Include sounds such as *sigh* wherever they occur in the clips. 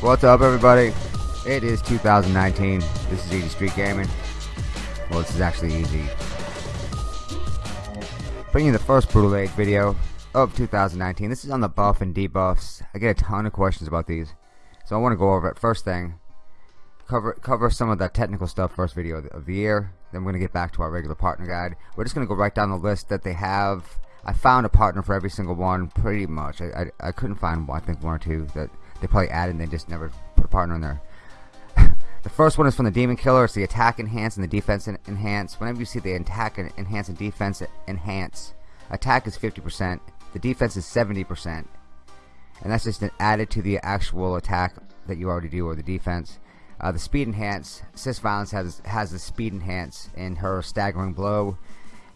What's up everybody? It is 2019. This is Easy Street Gaming. Well, this is actually easy. Bringing the first Brutal Age video of 2019. This is on the buff and debuffs. I get a ton of questions about these. So I want to go over it. First thing, cover cover some of the technical stuff first video of the, of the year. Then we're going to get back to our regular partner guide. We're just going to go right down the list that they have. I found a partner for every single one pretty much. I, I, I couldn't find I think one or two that they probably added and they just never put a partner in there. *laughs* the first one is from the Demon Killer. It's the attack enhance and the defense enhance. Whenever you see the attack enhance and defense enhance, attack is 50%, the defense is 70%, and that's just added to the actual attack that you already do or the defense. Uh, the speed enhance, Sis Violence has has the speed enhance in her staggering blow,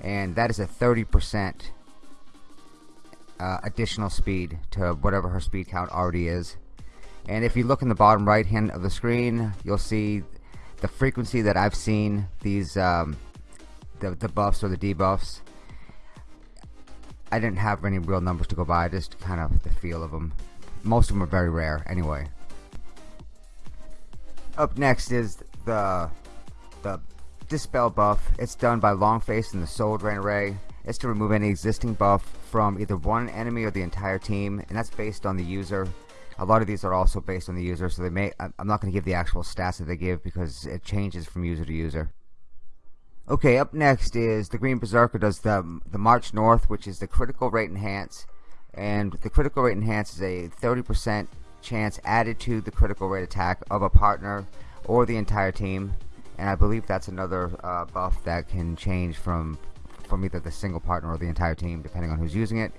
and that is a 30% uh, additional speed to whatever her speed count already is and if you look in the bottom right hand of the screen you'll see the frequency that I've seen these um, the, the buffs or the debuffs. I didn't have any real numbers to go by just kind of the feel of them most of them are very rare anyway. Up next is the the dispel buff. It's done by Longface and the Soul Drain Array. It's to remove any existing buff from either one enemy or the entire team and that's based on the user a lot of these are also based on the user so they may I'm not going to give the actual stats that they give because it changes from user to user. Okay up next is the Green Berserker does the the March North which is the critical rate enhance and the critical rate enhance is a 30% chance added to the critical rate attack of a partner or the entire team and I believe that's another uh, buff that can change from from either the single partner or the entire team depending on who's using it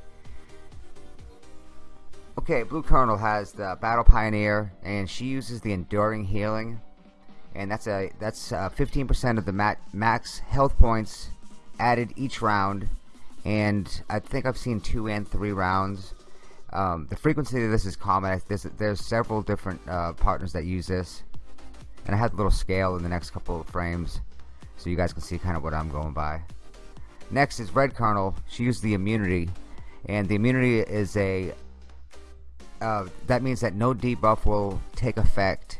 okay Blue Colonel has the Battle Pioneer and she uses the Enduring Healing and that's a that's 15% uh, of the mat, max health points added each round and I think I've seen two and three rounds. Um, the frequency of this is common. There's, there's several different uh, partners that use this and I have a little scale in the next couple of frames so you guys can see kind of what I'm going by. Next is Red Colonel. She used the immunity, and the immunity is a uh, that means that no debuff will take effect,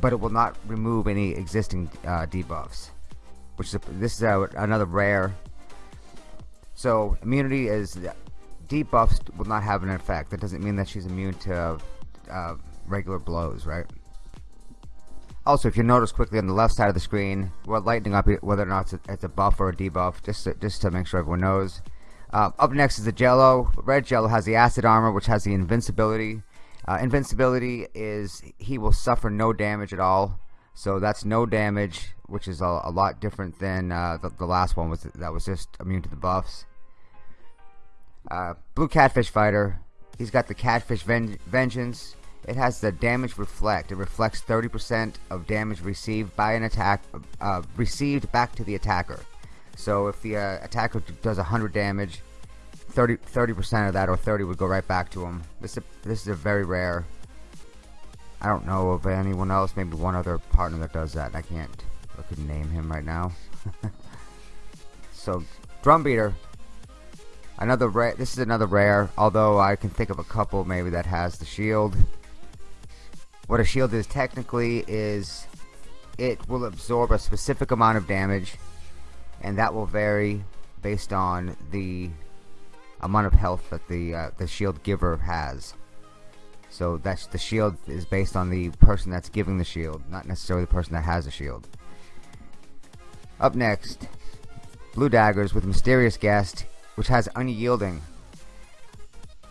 but it will not remove any existing uh, debuffs. Which is a, this is a, another rare. So immunity is debuffs will not have an effect. That doesn't mean that she's immune to uh, regular blows, right? Also, if you notice quickly on the left side of the screen, we're lightening up whether or not it's a, it's a buff or a debuff, just to, just to make sure everyone knows. Uh, up next is the Jello. Red Jello has the acid armor, which has the invincibility. Uh, invincibility is he will suffer no damage at all. So that's no damage, which is a, a lot different than uh, the, the, last one was that was just immune to the buffs. Uh, Blue Catfish Fighter, he's got the Catfish Ven Vengeance. It has the damage reflect. It reflects 30% of damage received by an attack, uh, received back to the attacker. So if the uh, attacker does 100 damage, 30 percent of that or 30 would go right back to him. This is a, this is a very rare. I don't know of anyone else. Maybe one other partner that does that. I can't. I could name him right now. *laughs* so drum beater. Another rare. This is another rare. Although I can think of a couple maybe that has the shield. What a shield is technically is it will absorb a specific amount of damage and that will vary based on the amount of health that the uh, the shield giver has. So that's the shield is based on the person that's giving the shield, not necessarily the person that has the shield. Up next, Blue Daggers with Mysterious Guest, which has Unyielding.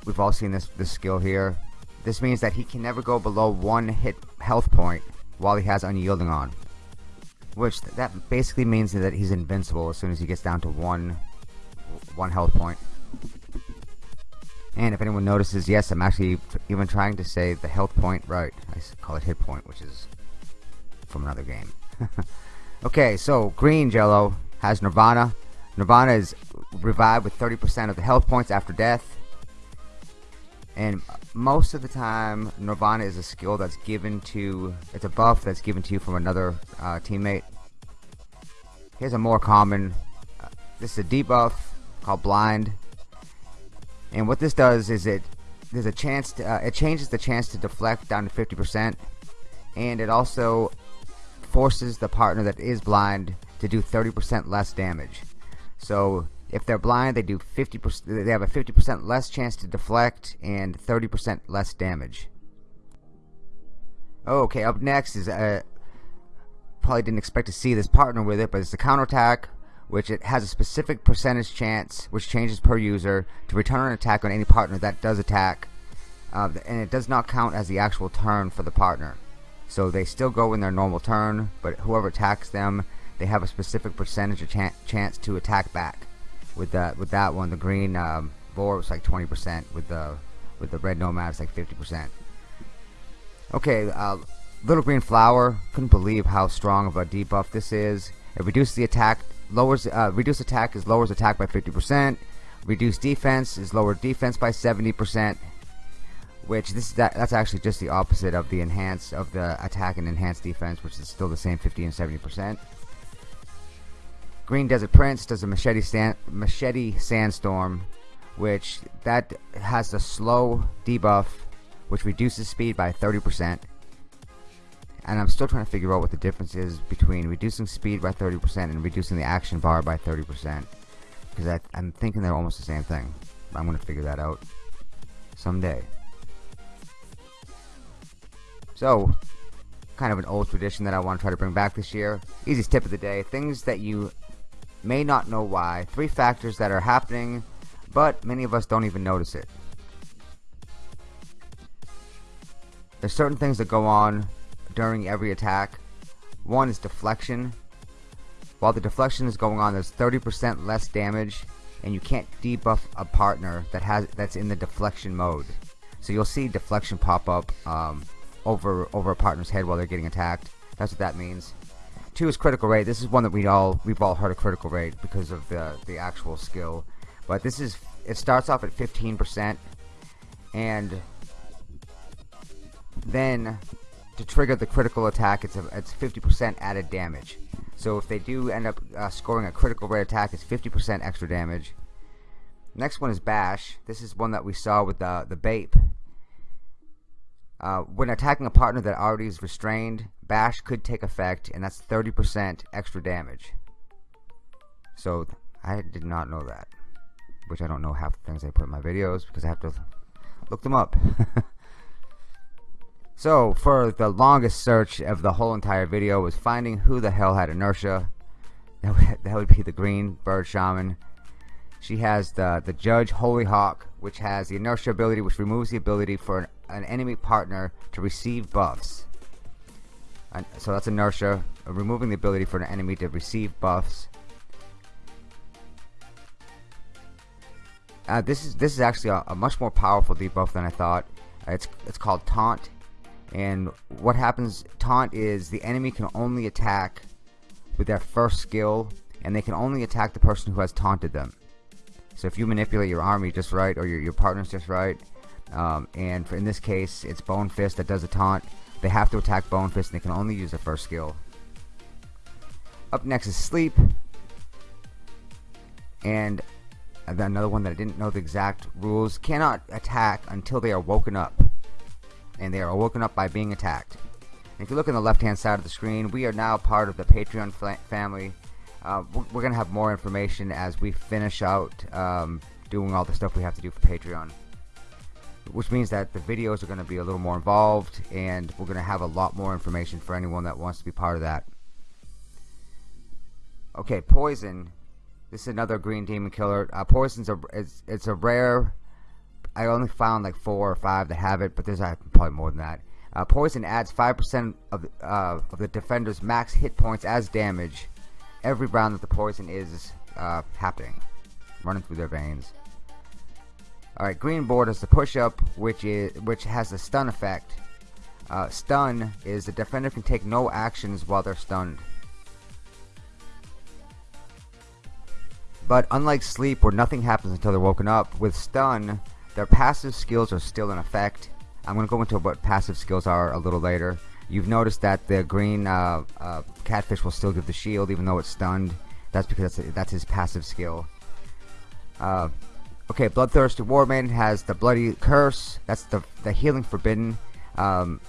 We've all seen this this skill here. This means that he can never go below one hit health point while he has Unyielding on. Which, that basically means that he's invincible as soon as he gets down to one, one health point. And if anyone notices, yes, I'm actually even trying to say the health point right. I call it hit point, which is from another game. *laughs* okay, so green Jello has Nirvana. Nirvana is revived with 30% of the health points after death and most of the time Nirvana is a skill that's given to it's a buff that's given to you from another uh, teammate here's a more common uh, this is a debuff called blind. And what this does is it there's a chance to, uh, it changes the chance to deflect down to 50% and it also forces the partner that is blind to do 30% less damage. So if they're blind they do 50% they have a 50% less chance to deflect and 30% less damage. Okay up next is uh, probably didn't expect to see this partner with it but it's the counterattack which it has a specific percentage chance which changes per user to return an attack on any partner that does attack uh, and it does not count as the actual turn for the partner. So they still go in their normal turn but whoever attacks them they have a specific percentage of ch chance to attack back. With that with that one the green um, boar was like 20% with the with the red nomad it's like 50% okay uh, little green flower couldn't believe how strong of a debuff this is. It reduces the attack lowers uh, reduce attack is lowers attack by 50% reduce defense is lower defense by 70% which this is that, that's actually just the opposite of the enhance of the attack and enhanced defense which is still the same 50 and 70% Green Desert Prince does a machete sand, machete sandstorm which that has the slow debuff which reduces speed by 30% and I'm still trying to figure out what the difference is between reducing speed by 30% and reducing the action bar by 30% because I'm thinking they're almost the same thing. I'm gonna figure that out someday. So kind of an old tradition that I want to try to bring back this year. Easiest tip of the day things that you may not know why three factors that are happening but many of us don't even notice it. There's certain things that go on during every attack. One is deflection. While the deflection is going on, there's 30% less damage, and you can't debuff a partner that has that's in the deflection mode. So you'll see deflection pop up um, over over a partner's head while they're getting attacked. That's what that means. Two is critical rate. This is one that we all we've all heard of critical rate because of the the actual skill. But this is it starts off at 15% and then to trigger the critical attack it's a, it's 50% added damage. So if they do end up uh, scoring a critical rate attack it's 50% extra damage. Next one is bash. This is one that we saw with the the Bape. Uh, when attacking a partner that already is restrained bash could take effect and that's 30% extra damage. So I did not know that which I don't know half the things I put in my videos because I have to look them up *laughs* So for the longest search of the whole entire video was finding who the hell had inertia. *laughs* That would, that would be the green bird shaman. She has the the judge holy hawk, which has the inertia ability, which removes the ability for an, an enemy partner to receive buffs. And so that's inertia, uh, removing the ability for an enemy to receive buffs. Uh, this is this is actually a, a, much more powerful debuff than I thought. Uh, it's it's called taunt and what happens taunt is the enemy can only attack with their first skill and they can only attack the person who has taunted them. So if you manipulate your army just right or your, your partners just right um, and for, in this case it's Bone Fist that does a taunt they have to attack Bone Fist and they can only use their first skill. Up next is Sleep and another one that I didn't know the exact rules cannot attack until they are woken up and they are woken up by being attacked. And if you look on the left hand side of the screen, we are now part of the Patreon family. Uh, we're going to have more information as we finish out um, doing all the stuff we have to do for Patreon. Which means that the videos are going to be a little more involved and we're going to have a lot more information for anyone that wants to be part of that. Okay, Poison. This is another green demon killer. Uh, Poison's a it's, it's a rare I only found like four or five that have it, but there's uh, probably more than that. Uh, poison adds 5% of, uh, of the defender's max hit points as damage every round that the poison is uh, happening, running through their veins. Alright, green boar is the push-up, which is which has the stun effect. Uh, stun is the defender can take no actions while they're stunned. But unlike sleep, where nothing happens until they're woken up, with stun, their passive skills are still in effect. I'm going to go into what passive skills are a little later. You've noticed that the green uh, uh, catfish will still give the shield even though it's stunned. That's because that's, that's his passive skill. Uh, Okay, Bloodthirsty Warman has the Bloody Curse. That's the the healing forbidden. Um,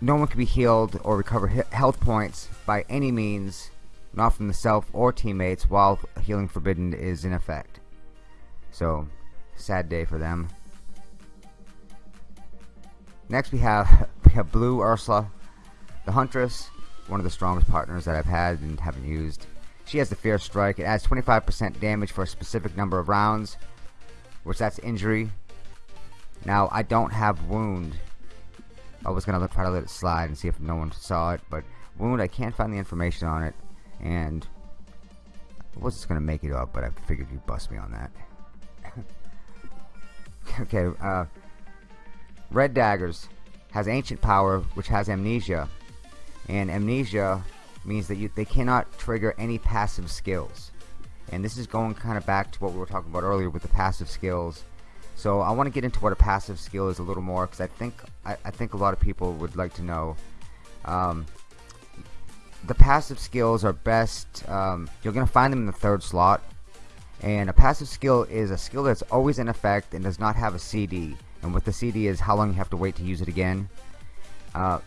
no one can be healed or recover health points by any means, not from the self or teammates, while healing forbidden is in effect. So, sad day for them. Next we have *laughs* we have Blue Ursula, the Huntress, one of the strongest partners that I've had and haven't used. She has the Fierce Strike. It adds 25% damage for a specific number of rounds, which that's injury. Now, I don't have Wound. I was going to try to let it slide and see if no one saw it, but Wound, I can't find the information on it, and I was just to make it up, but I figured you'd bust me on that. Okay, uh, Red Daggers has Ancient Power, which has Amnesia, and Amnesia means that you, they cannot trigger any passive skills. And this is going kind of back to what we were talking about earlier with the passive skills. So I want to get into what a passive skill is a little more because I think I, I, think a lot of people would like to know. Um, the passive skills are best. Um, you're going to find them in the third slot. And a passive skill is a skill that's always in effect and does not have a CD. And what the CD is how long you have to wait to use it again. Uh,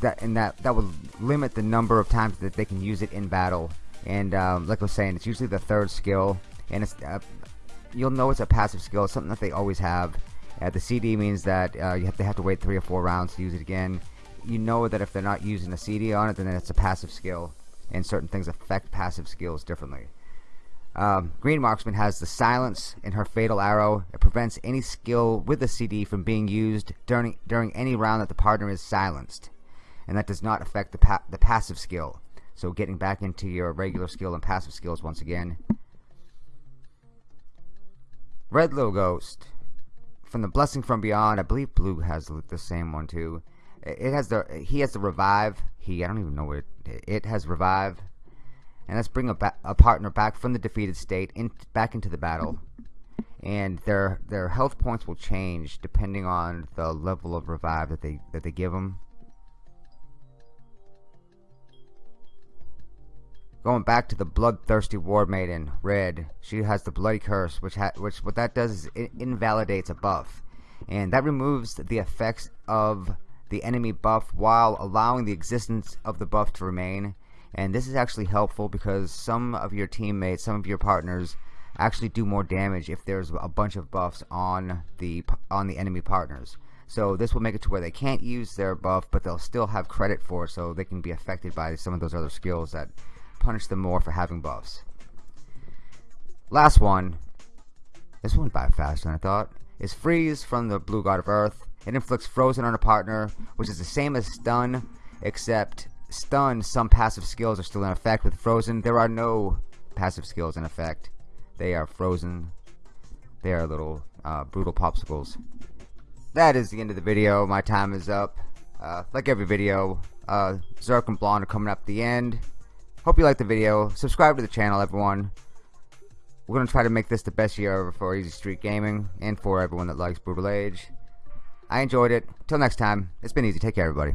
that and that that would limit the number of times that they can use it in battle. And um, like I was saying, it's usually the third skill, and it's uh, you'll know it's a passive skill. It's something that they always have. Uh, the CD means that uh, you have to have to wait three or four rounds to use it again. You know that if they're not using a CD on it, then it's a passive skill, and certain things affect passive skills differently. Um, Green Marksman has the silence in her fatal arrow. It prevents any skill with the CD from being used during during any round that the partner is silenced and that does not affect the, pa the passive skill. So getting back into your regular skill and passive skills once again. Red Little Ghost. From the Blessing from Beyond, I believe Blue has the same one too. It has the he has the revive. He I don't even know what it, it has revive. And let's bring a, a partner back from the defeated state in, back into the battle. And their their health points will change depending on the level of revive that they that they give them. Going back to the bloodthirsty war maiden, red. She has the bloody curse, which which what that does is it invalidates a buff, and that removes the effects of the enemy buff while allowing the existence of the buff to remain. And this is actually helpful because some of your teammates, some of your partners, actually do more damage if there's a bunch of buffs on the on the enemy partners. So this will make it to where they can't use their buff, but they'll still have credit for it, so they can be affected by some of those other skills that punish them more for having buffs. Last one. This one by faster than I thought. Is Freeze from the Blue God of Earth. It inflicts Frozen on a partner, which is the same as Stun, except Stun, some passive skills are still in effect. With Frozen, there are no passive skills in effect. They are frozen. They are little uh, brutal popsicles. That is the end of the video. My time is up. Uh, like every video, uh, Zerk and Blonde are coming up the end. Hope you liked the video. Subscribe to the channel, everyone. We're going to try to make this the best year ever for Easy Street Gaming and for everyone that likes Brutal Age. I enjoyed it. Till next time, it's been easy. Take care, everybody.